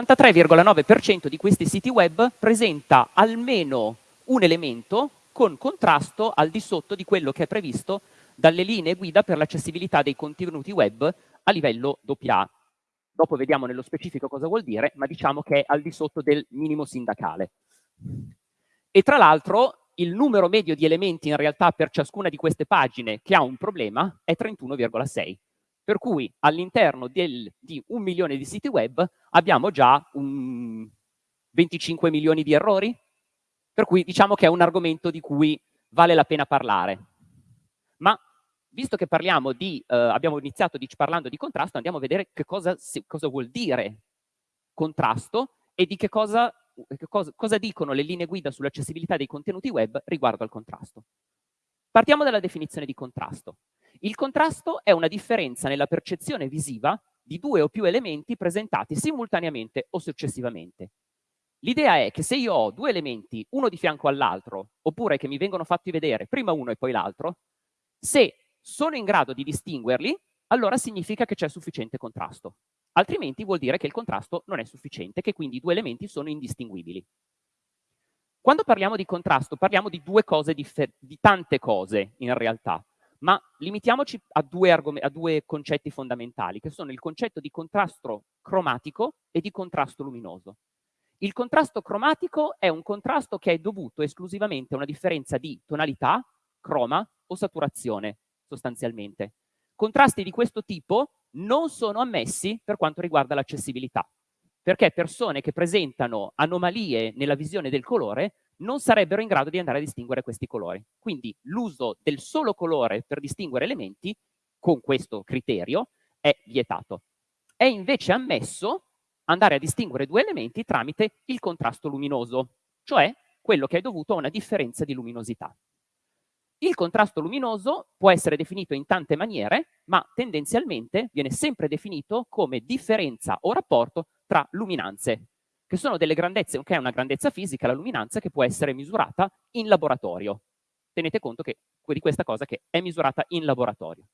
l'83,9% di questi siti web presenta almeno un elemento con contrasto al di sotto di quello che è previsto dalle linee guida per l'accessibilità dei contenuti web a livello AA. Dopo vediamo nello specifico cosa vuol dire, ma diciamo che è al di sotto del minimo sindacale. E tra l'altro il numero medio di elementi in realtà per ciascuna di queste pagine che ha un problema è 31,6. Per cui all'interno di un milione di siti web abbiamo già un 25 milioni di errori, per cui diciamo che è un argomento di cui vale la pena parlare. Ma visto che parliamo di, eh, abbiamo iniziato di, parlando di contrasto, andiamo a vedere che cosa, se, cosa vuol dire contrasto e di che cosa, che cosa, cosa dicono le linee guida sull'accessibilità dei contenuti web riguardo al contrasto. Partiamo dalla definizione di contrasto. Il contrasto è una differenza nella percezione visiva di due o più elementi presentati simultaneamente o successivamente. L'idea è che se io ho due elementi, uno di fianco all'altro, oppure che mi vengono fatti vedere prima uno e poi l'altro, se sono in grado di distinguerli, allora significa che c'è sufficiente contrasto. Altrimenti vuol dire che il contrasto non è sufficiente, che quindi i due elementi sono indistinguibili. Quando parliamo di contrasto parliamo di due cose, di tante cose in realtà, ma limitiamoci a due, a due concetti fondamentali, che sono il concetto di contrasto cromatico e di contrasto luminoso. Il contrasto cromatico è un contrasto che è dovuto esclusivamente a una differenza di tonalità, croma o saturazione sostanzialmente. Contrasti di questo tipo non sono ammessi per quanto riguarda l'accessibilità, perché persone che presentano anomalie nella visione del colore non sarebbero in grado di andare a distinguere questi colori. Quindi l'uso del solo colore per distinguere elementi, con questo criterio, è vietato. È invece ammesso andare a distinguere due elementi tramite il contrasto luminoso, cioè quello che è dovuto a una differenza di luminosità. Il contrasto luminoso può essere definito in tante maniere, ma tendenzialmente viene sempre definito come differenza o rapporto tra luminanze, che sono delle grandezze, che è una grandezza fisica, la luminanza, che può essere misurata in laboratorio. Tenete conto che, di questa cosa che è misurata in laboratorio.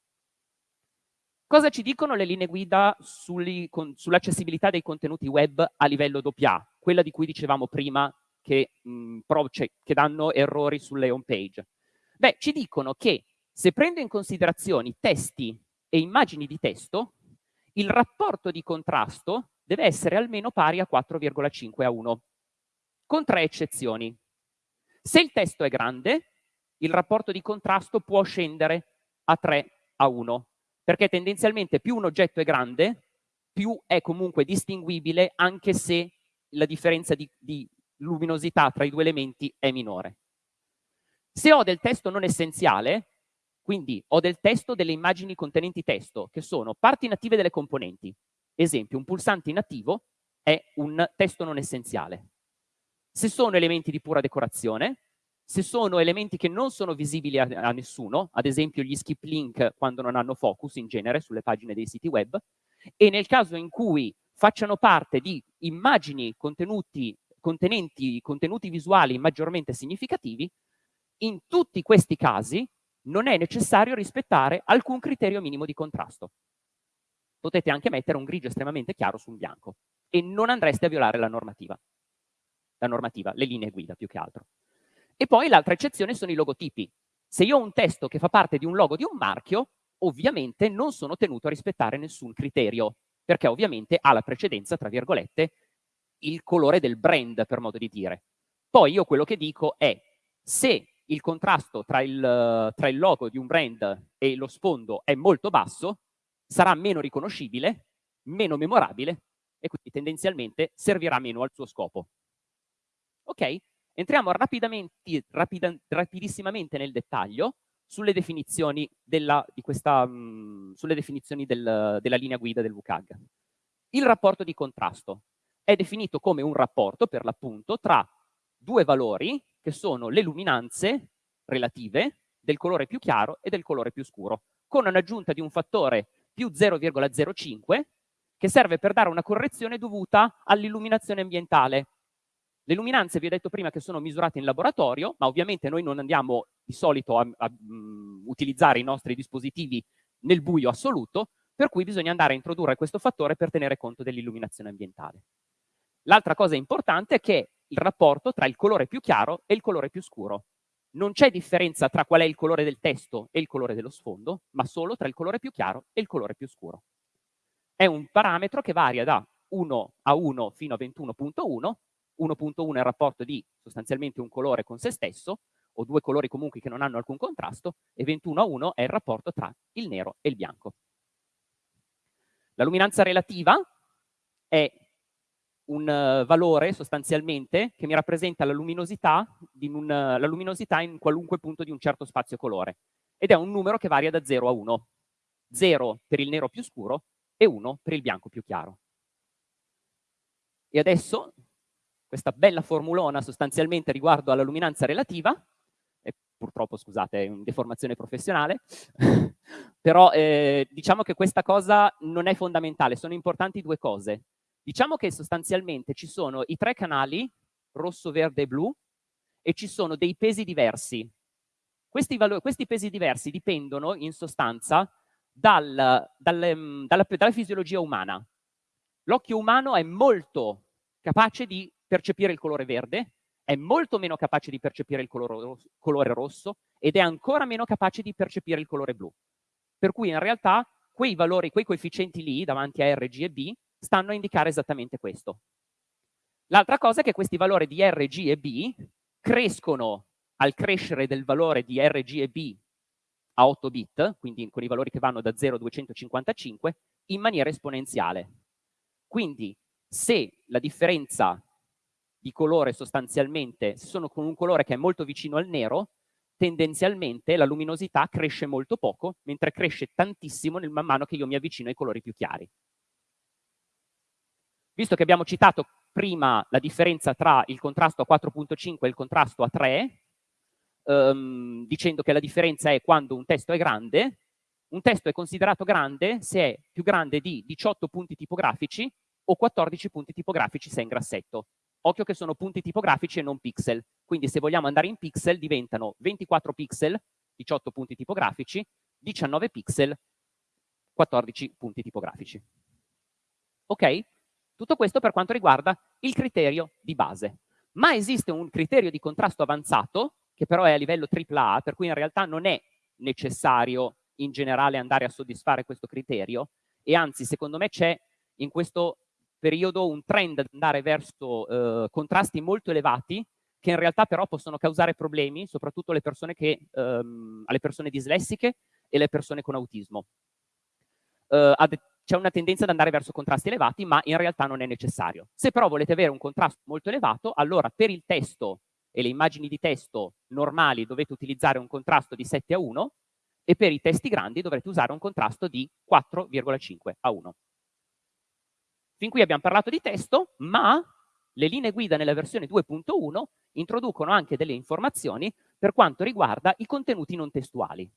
Cosa ci dicono le linee guida sull'accessibilità dei contenuti web a livello AA? Quella di cui dicevamo prima che, mh, cioè, che danno errori sulle home page. Beh, ci dicono che se prendo in considerazione testi e immagini di testo, il rapporto di contrasto deve essere almeno pari a 4,5 a 1, con tre eccezioni. Se il testo è grande, il rapporto di contrasto può scendere a 3 a 1, perché tendenzialmente più un oggetto è grande, più è comunque distinguibile anche se la differenza di, di luminosità tra i due elementi è minore. Se ho del testo non essenziale, quindi ho del testo delle immagini contenenti testo, che sono parti native delle componenti. Esempio, un pulsante inattivo è un testo non essenziale. Se sono elementi di pura decorazione, se sono elementi che non sono visibili a, a nessuno, ad esempio gli skip link quando non hanno focus in genere sulle pagine dei siti web, e nel caso in cui facciano parte di immagini contenuti, contenenti contenuti visuali maggiormente significativi, in tutti questi casi non è necessario rispettare alcun criterio minimo di contrasto. Potete anche mettere un grigio estremamente chiaro su un bianco e non andreste a violare la normativa. La normativa, le linee guida più che altro. E poi l'altra eccezione sono i logotipi. Se io ho un testo che fa parte di un logo di un marchio, ovviamente non sono tenuto a rispettare nessun criterio, perché ovviamente ha la precedenza, tra virgolette, il colore del brand, per modo di dire. Poi io quello che dico è, se il contrasto tra il, tra il logo di un brand e lo sfondo è molto basso, sarà meno riconoscibile, meno memorabile e quindi tendenzialmente servirà meno al suo scopo. Ok? Entriamo rapidamente, rapida, rapidissimamente nel dettaglio sulle definizioni, della, questa, mh, sulle definizioni del, della linea guida del WCAG. Il rapporto di contrasto è definito come un rapporto, per l'appunto, tra due valori che sono le luminanze relative del colore più chiaro e del colore più scuro, con un'aggiunta di un fattore più 0,05 che serve per dare una correzione dovuta all'illuminazione ambientale. Le luminanze vi ho detto prima che sono misurate in laboratorio, ma ovviamente noi non andiamo di solito a, a um, utilizzare i nostri dispositivi nel buio assoluto, per cui bisogna andare a introdurre questo fattore per tenere conto dell'illuminazione ambientale. L'altra cosa importante è che il rapporto tra il colore più chiaro e il colore più scuro. Non c'è differenza tra qual è il colore del testo e il colore dello sfondo, ma solo tra il colore più chiaro e il colore più scuro. È un parametro che varia da 1 a 1 fino a 21.1, 1.1 è il rapporto di sostanzialmente un colore con se stesso, o due colori comunque che non hanno alcun contrasto, e 21 a 1 è il rapporto tra il nero e il bianco. La luminanza relativa è un uh, valore sostanzialmente che mi rappresenta la luminosità, un, uh, la luminosità in qualunque punto di un certo spazio colore ed è un numero che varia da 0 a 1. 0 per il nero più scuro e 1 per il bianco più chiaro. E adesso questa bella formulona sostanzialmente riguardo alla luminanza relativa, e purtroppo scusate è una deformazione professionale, però eh, diciamo che questa cosa non è fondamentale, sono importanti due cose. Diciamo che sostanzialmente ci sono i tre canali, rosso, verde e blu, e ci sono dei pesi diversi. Questi, questi pesi diversi dipendono in sostanza dal, dal, mm, dalla, dalla fisiologia umana. L'occhio umano è molto capace di percepire il colore verde, è molto meno capace di percepire il colore, colore rosso ed è ancora meno capace di percepire il colore blu. Per cui in realtà quei valori, quei coefficienti lì davanti a R, G e B stanno a indicare esattamente questo. L'altra cosa è che questi valori di R, G e B crescono al crescere del valore di R, G e B a 8 bit, quindi con i valori che vanno da 0 a 255, in maniera esponenziale. Quindi se la differenza di colore sostanzialmente, se sono con un colore che è molto vicino al nero, tendenzialmente la luminosità cresce molto poco, mentre cresce tantissimo nel man mano che io mi avvicino ai colori più chiari. Visto che abbiamo citato prima la differenza tra il contrasto a 4.5 e il contrasto a 3, ehm, dicendo che la differenza è quando un testo è grande, un testo è considerato grande se è più grande di 18 punti tipografici o 14 punti tipografici se è in grassetto. Occhio che sono punti tipografici e non pixel, quindi se vogliamo andare in pixel diventano 24 pixel, 18 punti tipografici, 19 pixel, 14 punti tipografici. Ok? Tutto questo per quanto riguarda il criterio di base. Ma esiste un criterio di contrasto avanzato, che però è a livello AAA, per cui in realtà non è necessario in generale andare a soddisfare questo criterio, e anzi secondo me c'è in questo periodo un trend ad andare verso eh, contrasti molto elevati, che in realtà però possono causare problemi, soprattutto alle persone, che, ehm, alle persone dislessiche e alle persone con autismo. Uh, c'è una tendenza ad andare verso contrasti elevati, ma in realtà non è necessario. Se però volete avere un contrasto molto elevato, allora per il testo e le immagini di testo normali dovete utilizzare un contrasto di 7 a 1 e per i testi grandi dovrete usare un contrasto di 4,5 a 1. Fin qui abbiamo parlato di testo, ma le linee guida nella versione 2.1 introducono anche delle informazioni per quanto riguarda i contenuti non testuali.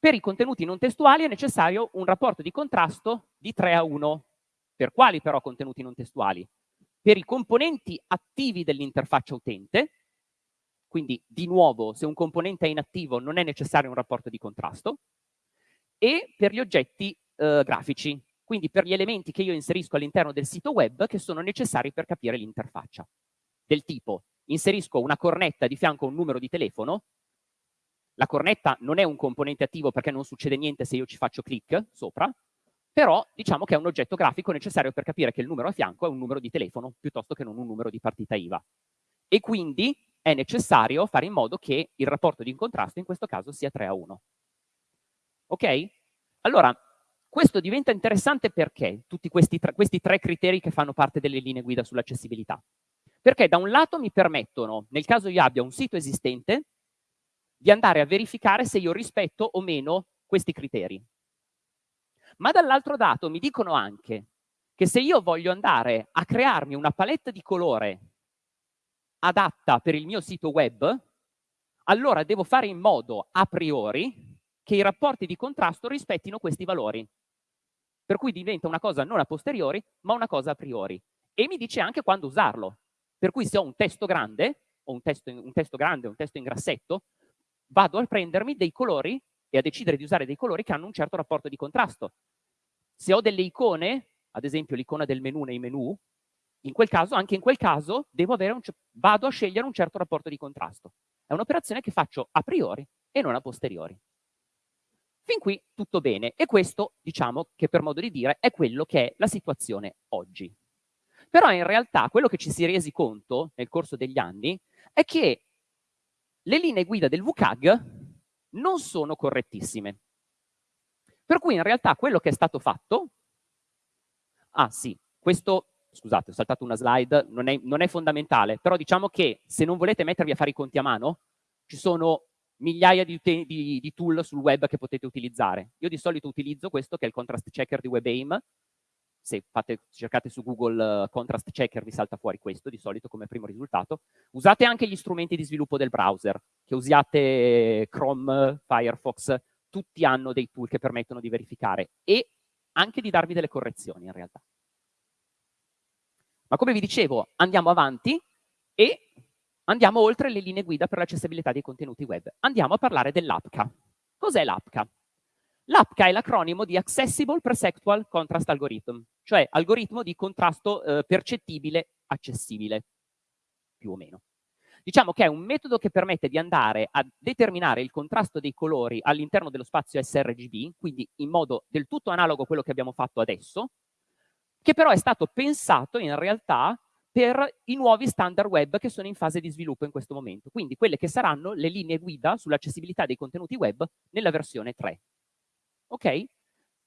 Per i contenuti non testuali è necessario un rapporto di contrasto di 3 a 1. Per quali però contenuti non testuali? Per i componenti attivi dell'interfaccia utente, quindi di nuovo se un componente è inattivo non è necessario un rapporto di contrasto, e per gli oggetti eh, grafici, quindi per gli elementi che io inserisco all'interno del sito web che sono necessari per capire l'interfaccia. Del tipo, inserisco una cornetta di fianco a un numero di telefono, la cornetta non è un componente attivo perché non succede niente se io ci faccio clic sopra, però diciamo che è un oggetto grafico necessario per capire che il numero a fianco è un numero di telefono piuttosto che non un numero di partita IVA. E quindi è necessario fare in modo che il rapporto di contrasto in questo caso sia 3 a 1. Ok? Allora, questo diventa interessante perché tutti questi, questi tre criteri che fanno parte delle linee guida sull'accessibilità. Perché da un lato mi permettono, nel caso io abbia un sito esistente, di andare a verificare se io rispetto o meno questi criteri. Ma dall'altro lato mi dicono anche che se io voglio andare a crearmi una palette di colore adatta per il mio sito web, allora devo fare in modo a priori che i rapporti di contrasto rispettino questi valori. Per cui diventa una cosa non a posteriori, ma una cosa a priori. E mi dice anche quando usarlo. Per cui se ho un testo grande, o un testo, un testo grande, un testo in grassetto, vado a prendermi dei colori e a decidere di usare dei colori che hanno un certo rapporto di contrasto. Se ho delle icone, ad esempio l'icona del menu nei menu, in quel caso, anche in quel caso, vado a scegliere un certo rapporto di contrasto. È un'operazione che faccio a priori e non a posteriori. Fin qui tutto bene e questo, diciamo che per modo di dire, è quello che è la situazione oggi. Però in realtà quello che ci si è resi conto nel corso degli anni è che le linee guida del WCAG non sono correttissime. Per cui in realtà quello che è stato fatto... Ah sì, questo scusate, ho saltato una slide, non è, non è, fondamentale, però diciamo che se non volete mettervi a fare i conti a mano, ci sono migliaia di, di, di, tool sul web che potete utilizzare. Io di solito utilizzo questo che è il contrast checker di WebAIM, se fate, cercate su Google uh, contrast checker vi salta fuori questo di solito come primo risultato. Usate anche gli strumenti di sviluppo del browser, che usiate Chrome, Firefox, tutti hanno dei tool che permettono di verificare e anche di darvi delle correzioni in realtà. Ma come vi dicevo, andiamo avanti e andiamo oltre le linee guida per l'accessibilità dei contenuti web. Andiamo a parlare dell'APCA. Cos'è l'APCA? L'APCA è l'acronimo di Accessible Perceptual Contrast Algorithm, cioè algoritmo di contrasto eh, percettibile accessibile, più o meno. Diciamo che è un metodo che permette di andare a determinare il contrasto dei colori all'interno dello spazio sRGB, quindi in modo del tutto analogo a quello che abbiamo fatto adesso, che però è stato pensato in realtà per i nuovi standard web che sono in fase di sviluppo in questo momento, quindi quelle che saranno le linee guida sull'accessibilità dei contenuti web nella versione 3. Ok?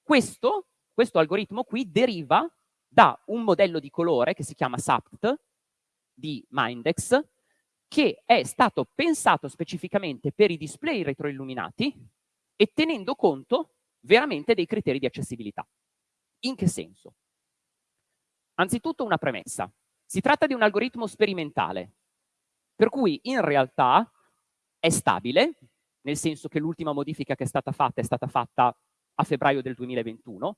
Questo, questo algoritmo qui deriva da un modello di colore che si chiama SAPT di Mindex, che è stato pensato specificamente per i display retroilluminati e tenendo conto veramente dei criteri di accessibilità. In che senso? Anzitutto una premessa. Si tratta di un algoritmo sperimentale, per cui in realtà è stabile, nel senso che l'ultima modifica che è stata fatta è stata fatta a febbraio del 2021,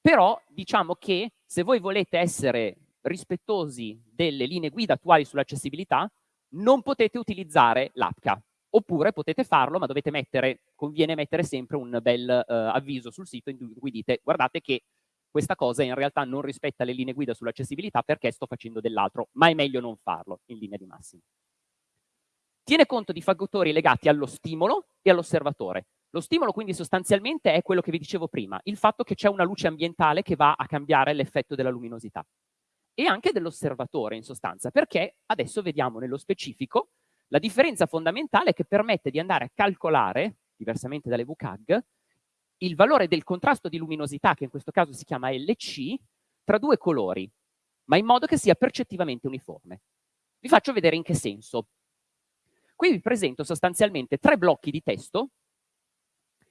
però diciamo che se voi volete essere rispettosi delle linee guida attuali sull'accessibilità, non potete utilizzare l'APCA, oppure potete farlo, ma dovete mettere, conviene mettere sempre un bel uh, avviso sul sito in cui dite guardate che questa cosa in realtà non rispetta le linee guida sull'accessibilità perché sto facendo dell'altro, ma è meglio non farlo in linea di massima. Tiene conto di fattori legati allo stimolo e all'osservatore. Lo stimolo quindi sostanzialmente è quello che vi dicevo prima, il fatto che c'è una luce ambientale che va a cambiare l'effetto della luminosità. E anche dell'osservatore in sostanza, perché adesso vediamo nello specifico la differenza fondamentale che permette di andare a calcolare, diversamente dalle VCAG, il valore del contrasto di luminosità, che in questo caso si chiama LC, tra due colori, ma in modo che sia percettivamente uniforme. Vi faccio vedere in che senso. Qui vi presento sostanzialmente tre blocchi di testo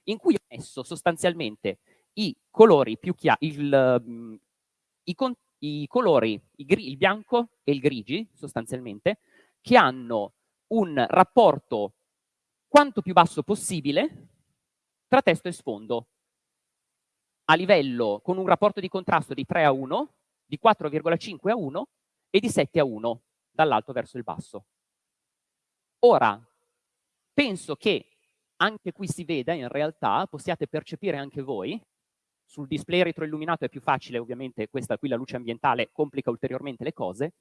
in cui ho messo sostanzialmente i colori più chiari, il, um, i, i, colori, i il bianco e il grigi sostanzialmente, che hanno un rapporto quanto più basso possibile tra testo e sfondo a livello con un rapporto di contrasto di 3 a 1, di 4,5 a 1 e di 7 a 1 dall'alto verso il basso. Ora, penso che anche qui si veda in realtà, possiate percepire anche voi, sul display retroilluminato è più facile ovviamente, questa qui la luce ambientale complica ulteriormente le cose,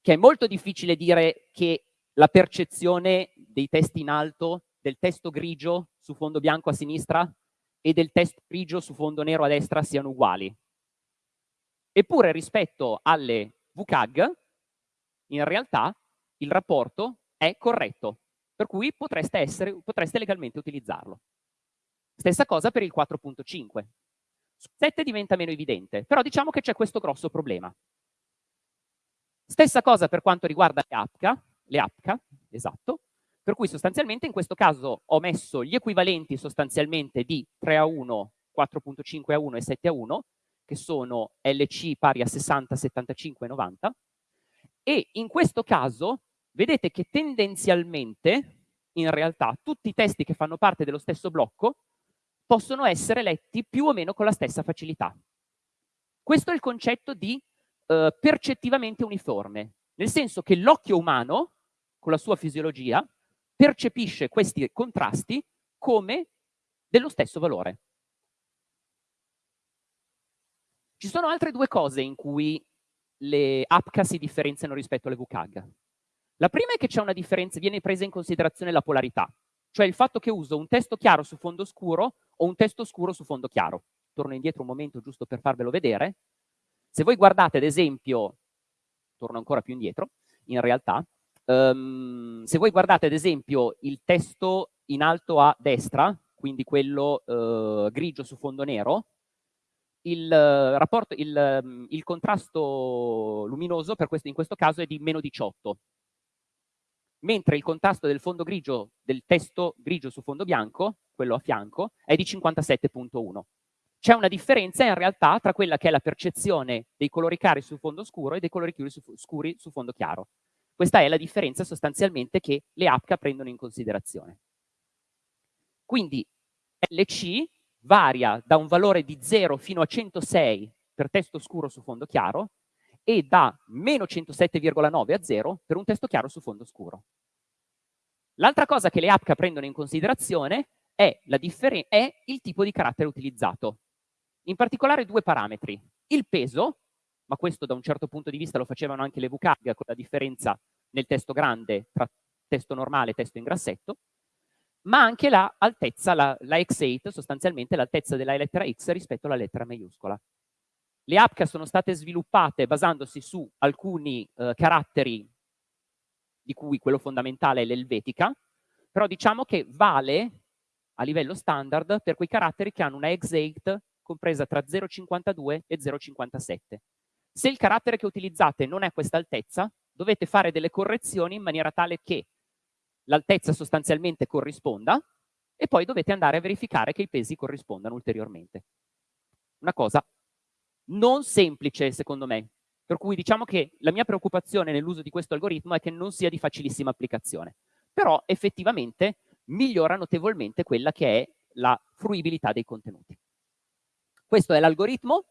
che è molto difficile dire che la percezione dei testi in alto, del testo grigio su fondo bianco a sinistra e del testo grigio su fondo nero a destra siano uguali. Eppure rispetto alle VCAG, in realtà il rapporto è corretto, per cui potreste, essere, potreste legalmente utilizzarlo. Stessa cosa per il 4.5. Su 7 diventa meno evidente, però diciamo che c'è questo grosso problema. Stessa cosa per quanto riguarda le APCA, le APCA, esatto, per cui sostanzialmente in questo caso ho messo gli equivalenti sostanzialmente di 3 a 1, 4.5 a 1 e 7 a 1, che sono LC pari a 60, 75 e 90, e in questo caso vedete che tendenzialmente, in realtà, tutti i testi che fanno parte dello stesso blocco possono essere letti più o meno con la stessa facilità. Questo è il concetto di eh, percettivamente uniforme, nel senso che l'occhio umano, con la sua fisiologia, percepisce questi contrasti come dello stesso valore. Ci sono altre due cose in cui le APCA si differenziano rispetto alle VCAG? La prima è che c'è una differenza, viene presa in considerazione la polarità, cioè il fatto che uso un testo chiaro su fondo scuro o un testo scuro su fondo chiaro. Torno indietro un momento giusto per farvelo vedere. Se voi guardate ad esempio, torno ancora più indietro, in realtà, um, se voi guardate ad esempio il testo in alto a destra, quindi quello uh, grigio su fondo nero, il, uh, rapporto, il, um, il contrasto luminoso questo, in questo caso è di meno 18, mentre il contrasto del fondo grigio, del testo grigio su fondo bianco, quello a fianco, è di 57.1. C'è una differenza in realtà tra quella che è la percezione dei colori chiari su fondo scuro e dei colori su, scuri su fondo chiaro. Questa è la differenza sostanzialmente che le APCA prendono in considerazione. Quindi LC varia da un valore di 0 fino a 106 per testo scuro su fondo chiaro e da meno 107,9 a 0 per un testo chiaro su fondo scuro. L'altra cosa che le APCA prendono in considerazione è, è, il tipo di carattere utilizzato. In particolare due parametri. Il peso, ma questo da un certo punto di vista lo facevano anche le VCAG con la differenza nel testo grande tra testo normale e testo in grassetto, ma anche la, la, la X8, sostanzialmente l'altezza della lettera X rispetto alla lettera maiuscola. Le APCA sono state sviluppate basandosi su alcuni eh, caratteri, di cui quello fondamentale è l'elvetica, però diciamo che vale a livello standard per quei caratteri che hanno una X8 compresa tra 0,52 e 0,57. Se il carattere che utilizzate non è questa altezza, dovete fare delle correzioni in maniera tale che l'altezza sostanzialmente corrisponda e poi dovete andare a verificare che i pesi corrispondano ulteriormente. Una cosa non semplice secondo me, per cui diciamo che la mia preoccupazione nell'uso di questo algoritmo è che non sia di facilissima applicazione, però effettivamente migliora notevolmente quella che è la fruibilità dei contenuti. Questo è l'algoritmo,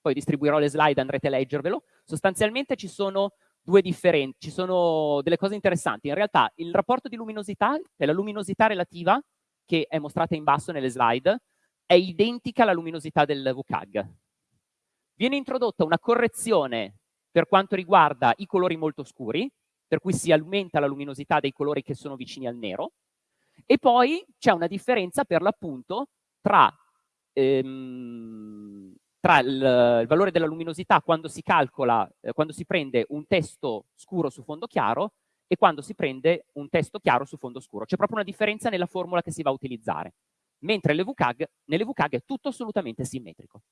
poi distribuirò le slide, andrete a leggervelo. Sostanzialmente ci sono due differenti, ci sono delle cose interessanti. In realtà il rapporto di luminosità, cioè la luminosità relativa, che è mostrata in basso nelle slide, è identica alla luminosità del VCAG. Viene introdotta una correzione per quanto riguarda i colori molto scuri, per cui si aumenta la luminosità dei colori che sono vicini al nero, e poi c'è una differenza per l'appunto tra, ehm, tra il, il, valore della luminosità quando si calcola, eh, quando si prende un testo scuro su fondo chiaro e quando si prende un testo chiaro su fondo scuro. C'è proprio una differenza nella formula che si va a utilizzare, mentre le VCAG, nelle VCAG è tutto assolutamente simmetrico.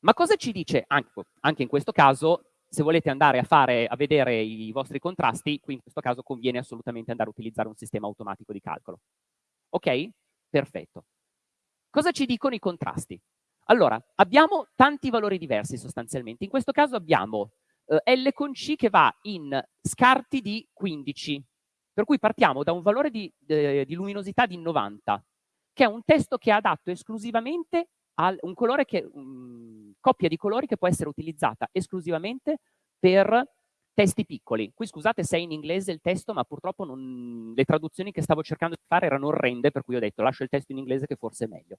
Ma cosa ci dice, anche, in questo caso, se volete andare a, fare, a vedere i vostri contrasti, qui in questo caso conviene assolutamente andare a utilizzare un sistema automatico di calcolo. Ok? Perfetto. Cosa ci dicono i contrasti? Allora, abbiamo tanti valori diversi sostanzialmente. In questo caso abbiamo eh, L con C che va in scarti di 15, per cui partiamo da un valore di, eh, di luminosità di 90, che è un testo che è adatto esclusivamente un colore che, um, coppia di colori che può essere utilizzata esclusivamente per testi piccoli. Qui scusate se è in inglese il testo, ma purtroppo non, le traduzioni che stavo cercando di fare erano orrende, per cui ho detto lascio il testo in inglese che forse è meglio.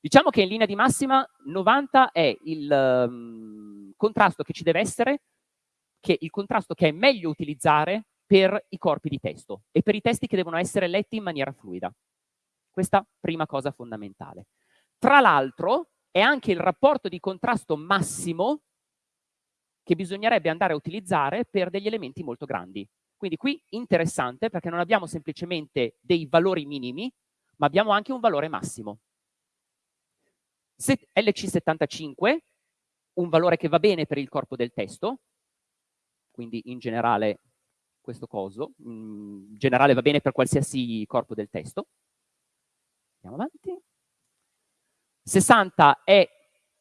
Diciamo che in linea di massima 90 è il um, contrasto che ci deve essere, che il contrasto che è meglio utilizzare per i corpi di testo e per i testi che devono essere letti in maniera fluida. Questa prima cosa fondamentale. Tra l'altro è anche il rapporto di contrasto massimo che bisognerebbe andare a utilizzare per degli elementi molto grandi. Quindi qui interessante perché non abbiamo semplicemente dei valori minimi, ma abbiamo anche un valore massimo. LC75, un valore che va bene per il corpo del testo, quindi in generale questo coso, in generale va bene per qualsiasi corpo del testo. Andiamo avanti. 60 è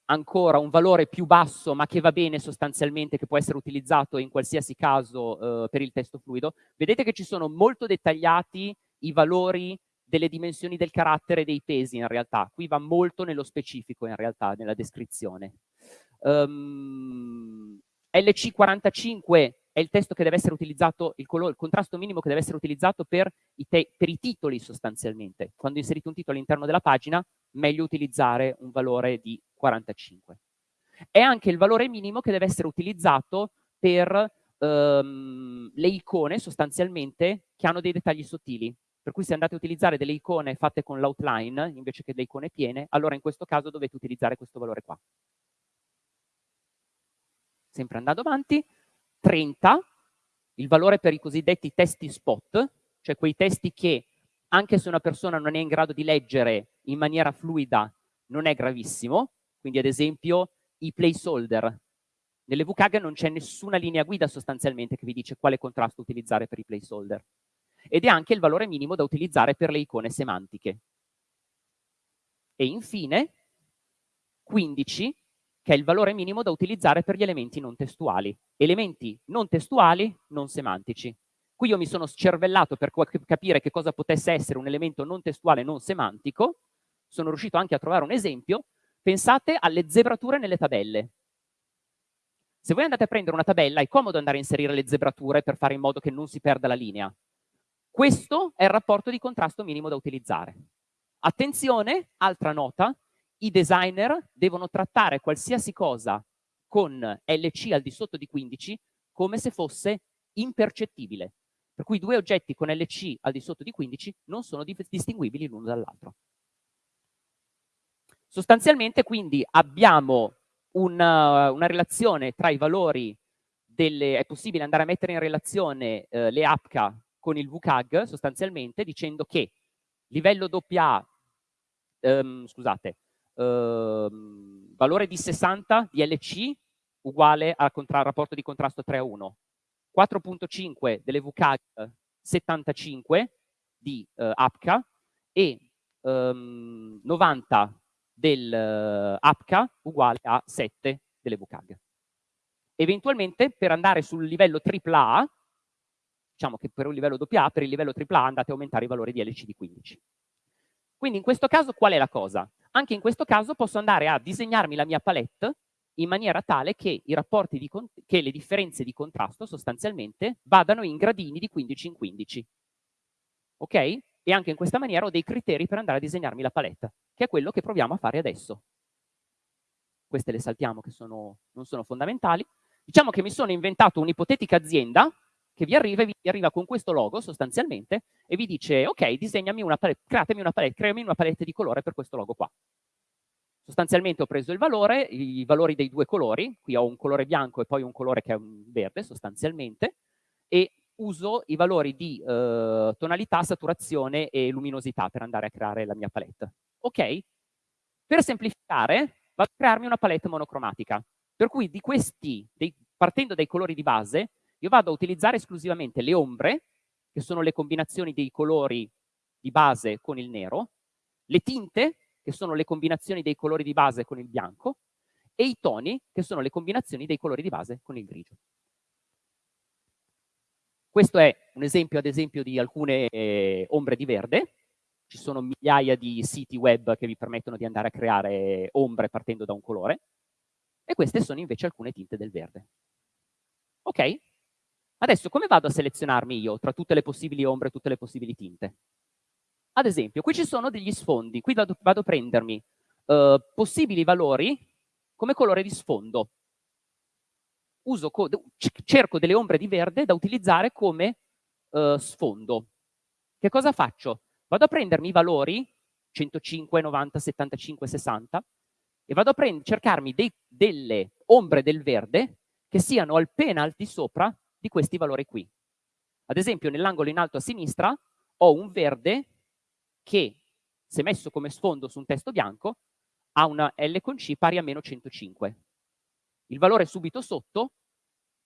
ancora un valore più basso ma che va bene sostanzialmente, che può essere utilizzato in qualsiasi caso eh, per il testo fluido. Vedete che ci sono molto dettagliati i valori delle dimensioni del carattere e dei pesi in realtà. Qui va molto nello specifico in realtà, nella descrizione. Um, ehm, LC45 è il testo che deve essere utilizzato, il, il contrasto minimo che deve essere utilizzato per i, per i titoli sostanzialmente. Quando inserite un titolo all'interno della pagina, meglio utilizzare un valore di 45. è anche il valore minimo che deve essere utilizzato per ehm, le icone sostanzialmente che hanno dei dettagli sottili. Per cui se andate a utilizzare delle icone fatte con l'outline invece che delle icone piene, allora in questo caso dovete utilizzare questo valore qua. Sempre andando avanti, 30, il valore per i cosiddetti testi spot, cioè quei testi che anche se una persona non è in grado di leggere in maniera fluida non è gravissimo, quindi ad esempio i placeholder. Nelle VKG non c'è nessuna linea guida sostanzialmente che vi dice quale contrasto utilizzare per i placeholder. Ed è anche il valore minimo da utilizzare per le icone semantiche. E infine 15, che è il valore minimo da utilizzare per gli elementi non testuali. Elementi non testuali, non semantici. Qui io mi sono scervellato per capire che cosa potesse essere un elemento non testuale non semantico, sono riuscito anche a trovare un esempio, pensate alle zebrature nelle tabelle. Se voi andate a prendere una tabella, è comodo andare a inserire le zebrature per fare in modo che non si perda la linea. Questo è il rapporto di contrasto minimo da utilizzare. Attenzione, altra nota, i designer devono trattare qualsiasi cosa con LC al di sotto di 15 come se fosse impercettibile. Per cui due oggetti con LC al di sotto di 15 non sono distinguibili l'uno dall'altro. Sostanzialmente quindi abbiamo una, una, relazione tra i valori delle... è possibile andare a mettere in relazione eh, le APCA con il VCAG sostanzialmente dicendo che livello AA, ehm, scusate, valore di 60 di LC uguale al rapporto di contrasto 3 a 1, 4.5 delle VCAG 75 di eh, APCA e ehm, 90 dell'APCA eh, uguale a 7 delle VCAG. Eventualmente per andare sul livello AAA, diciamo che per un livello AA, per il livello AAA andate a aumentare i valori di LC di 15. Quindi in questo caso qual è la cosa? Anche in questo caso posso andare a disegnarmi la mia palette in maniera tale che, che le differenze di contrasto sostanzialmente vadano in gradini di 15 in 15. Ok? e anche in questa maniera ho dei criteri per andare a disegnarmi la paletta, che è quello che proviamo a fare adesso. Queste le saltiamo che sono, non sono fondamentali. Diciamo che mi sono inventato un'ipotetica azienda che vi arriva, vi arriva con questo logo sostanzialmente e vi dice ok, disegnami una palette, createmi una palette, creami una palette di colore per questo logo qua. Sostanzialmente ho preso il valore, i valori dei due colori, qui ho un colore bianco e poi un colore che è un verde sostanzialmente, e uso i valori di eh, tonalità, saturazione e luminosità per andare a creare la mia palette. Ok? Per semplificare, vado a crearmi una palette monocromatica, per cui di questi, dei, partendo dai colori di base, io vado a utilizzare esclusivamente le ombre, che sono le combinazioni dei colori di base con il nero, le tinte, che sono le combinazioni dei colori di base con il bianco, e i toni, che sono le combinazioni dei colori di base con il grigio. Questo è un esempio, ad esempio, di alcune eh, ombre di verde. Ci sono migliaia di siti web che vi permettono di andare a creare ombre partendo da un colore. E queste sono invece alcune tinte del verde. Ok? Adesso come vado a selezionarmi io tra tutte le possibili ombre e tutte le possibili tinte? Ad esempio, qui ci sono degli sfondi. Qui vado, vado a prendermi uh, possibili valori come colore di sfondo cerco delle ombre di verde da utilizzare come uh, sfondo. Che cosa faccio? Vado a prendermi i valori 105, 90, 75, 60 e vado a cercarmi dei, delle ombre del verde che siano appena al di sopra di questi valori qui. Ad esempio nell'angolo in alto a sinistra ho un verde che se messo come sfondo su un testo bianco ha una L con C pari a meno 105. Il valore subito sotto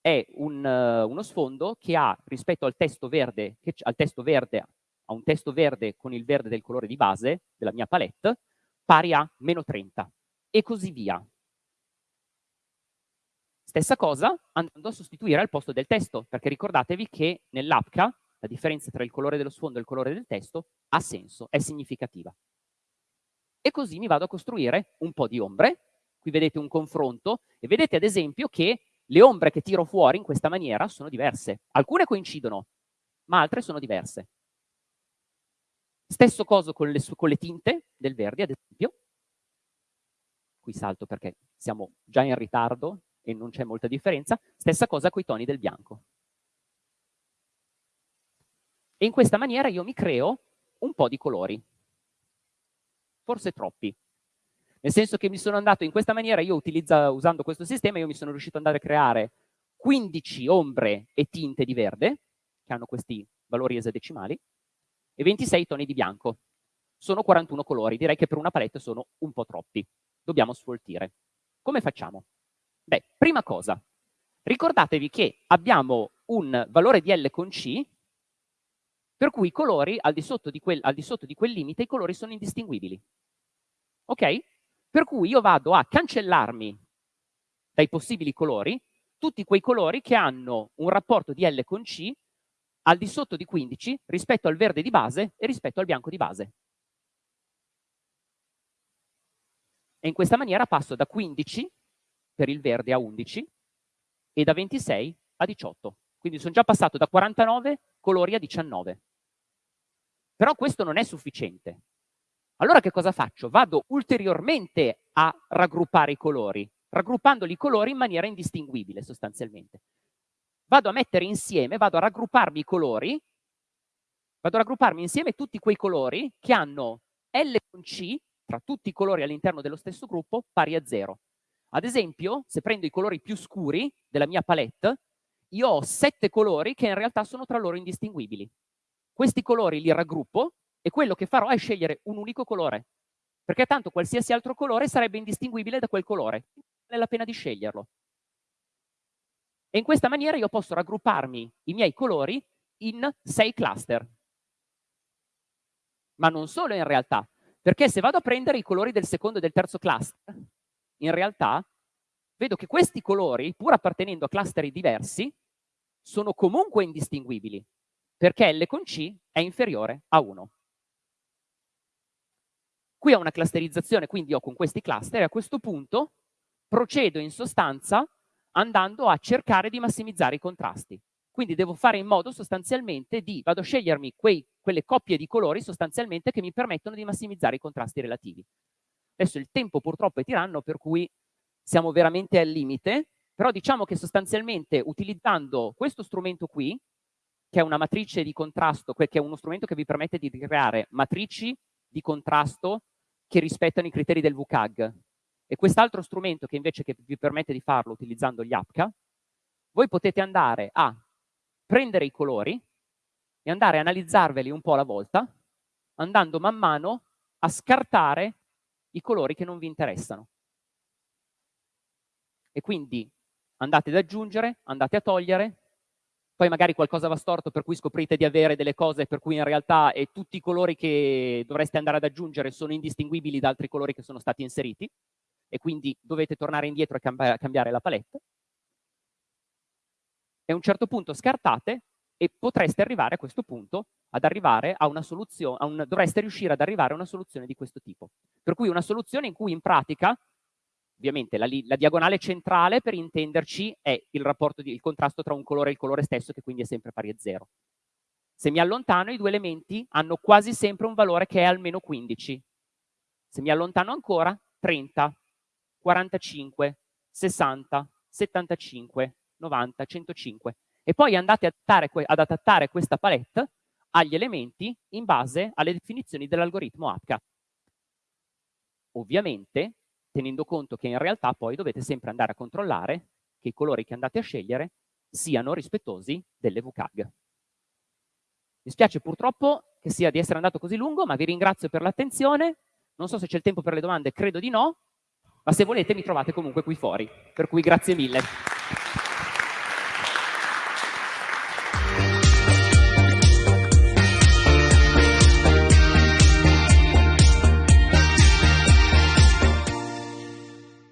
è un, uh, uno sfondo che ha rispetto al testo verde, che, al testo verde, a un testo verde con il verde del colore di base della mia palette, pari a meno 30 e così via. Stessa cosa andando a sostituire al posto del testo, perché ricordatevi che nell'APCA la differenza tra il colore dello sfondo e il colore del testo ha senso, è significativa. E così mi vado a costruire un po' di ombre, qui vedete un confronto e vedete ad esempio che le ombre che tiro fuori in questa maniera sono diverse. Alcune coincidono, ma altre sono diverse. Stesso cosa con le, con le tinte del verde, ad esempio. qui salto perché siamo già in ritardo e non c'è molta differenza, stessa cosa con i toni del bianco. E in questa maniera io mi creo un po' di colori, forse troppi. Nel senso che mi sono andato in questa maniera, io utilizza, usando questo sistema, io mi sono riuscito ad andare a creare 15 ombre e tinte di verde, che hanno questi valori esadecimali, e 26 toni di bianco. Sono 41 colori, direi che per una palette sono un po' troppi. Dobbiamo sfoltire. Come facciamo? Beh, prima cosa, ricordatevi che abbiamo un valore di L con C, per cui i colori, al di sotto di quel, di sotto di quel limite, i colori sono indistinguibili. Ok? Per cui io vado a cancellarmi dai possibili colori tutti quei colori che hanno un rapporto di L con C al di sotto di 15 rispetto al verde di base e rispetto al bianco di base. E in questa maniera passo da 15 per il verde a 11 e da 26 a 18. Quindi sono già passato da 49 colori a 19. Però questo non è sufficiente. Allora che cosa faccio? Vado ulteriormente a raggruppare i colori, raggruppandoli i colori in maniera indistinguibile sostanzialmente. Vado a mettere insieme, vado a raggrupparmi i colori, vado a raggrupparmi insieme tutti quei colori che hanno L con C, tra tutti i colori all'interno dello stesso gruppo, pari a 0. Ad esempio, se prendo i colori più scuri della mia palette, io ho sette colori che in realtà sono tra loro indistinguibili. Questi colori li raggruppo e quello che farò è scegliere un unico colore, perché tanto qualsiasi altro colore sarebbe indistinguibile da quel colore. Vale la pena di sceglierlo. E in questa maniera io posso raggrupparmi i miei colori in sei cluster. Ma non solo in realtà, perché se vado a prendere i colori del secondo e del terzo cluster, in realtà vedo che questi colori, pur appartenendo a cluster diversi, sono comunque indistinguibili, perché L con C è inferiore a 1. Qui ho una clusterizzazione, quindi ho con questi cluster, e a questo punto procedo in sostanza andando a cercare di massimizzare i contrasti. Quindi devo fare in modo sostanzialmente di, vado a scegliermi quei, quelle coppie di colori sostanzialmente che mi permettono di massimizzare i contrasti relativi. Adesso il tempo purtroppo è tiranno, per cui siamo veramente al limite, però diciamo che sostanzialmente utilizzando questo strumento qui, che è una matrice di contrasto, che è uno strumento che vi permette di creare matrici di contrasto che rispettano i criteri del WCAG. E quest'altro strumento che invece che vi permette di farlo utilizzando gli APCA, voi potete andare a prendere i colori e andare a analizzarveli un po' alla volta, andando man mano a scartare i colori che non vi interessano. E quindi andate ad aggiungere, andate a togliere, poi magari qualcosa va storto per cui scoprite di avere delle cose per cui in realtà tutti i colori che dovreste andare ad aggiungere sono indistinguibili da altri colori che sono stati inseriti e quindi dovete tornare indietro e cambi cambiare la palette. E a un certo punto scartate e potreste arrivare a questo punto ad arrivare a una soluzione, a un, dovreste riuscire ad arrivare a una soluzione di questo tipo. Per cui una soluzione in cui in pratica ovviamente la, la, diagonale centrale per intenderci è il rapporto di, il contrasto tra un colore e il colore stesso che quindi è sempre pari a zero. Se mi allontano i due elementi hanno quasi sempre un valore che è almeno 15. Se mi allontano ancora 30, 45, 60, 75, 90, 105 e poi andate ad adattare, ad adattare questa palette agli elementi in base alle definizioni dell'algoritmo APCA. Ovviamente tenendo conto che in realtà poi dovete sempre andare a controllare che i colori che andate a scegliere siano rispettosi delle VCAG. Mi spiace purtroppo che sia di essere andato così lungo, ma vi ringrazio per l'attenzione. Non so se c'è il tempo per le domande, credo di no, ma se volete mi trovate comunque qui fuori. Per cui grazie mille.